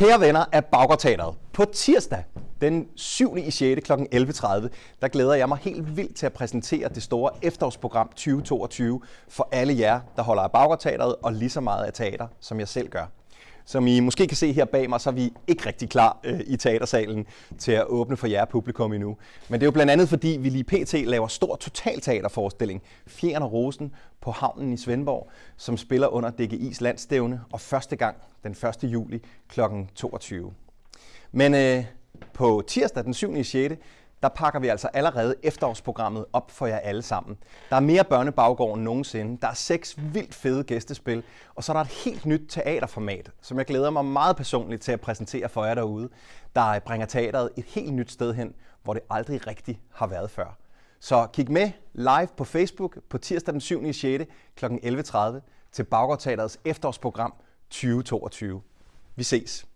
Kære venner af Baggårdteateret, på tirsdag den 7. i 6. kl. 11.30, der glæder jeg mig helt vildt til at præsentere det store efterårsprogram 2022 for alle jer, der holder af Baggårdteateret og lige så meget af teater, som jeg selv gør. Som I måske kan se her bag mig, så er vi ikke rigtig klar øh, i teatersalen til at åbne for jer publikum endnu. Men det er jo blandt andet fordi, vi lige pt. laver stor totalteaterforestilling, Fjern og Rosen, på havnen i Svendborg, som spiller under DGI's landstævne og første gang den 1. juli kl. 22. Men øh, på tirsdag den 7. 6 der pakker vi altså allerede efterårsprogrammet op for jer alle sammen. Der er mere børnebaggård end nogensinde. Der er seks vildt fede gæstespil. Og så er der et helt nyt teaterformat, som jeg glæder mig meget personligt til at præsentere for jer derude, der bringer teateret et helt nyt sted hen, hvor det aldrig rigtig har været før. Så kig med live på Facebook på tirsdag den 7. i 6. kl. 11.30 til Baggårdteaterets efterårsprogram 2022. Vi ses.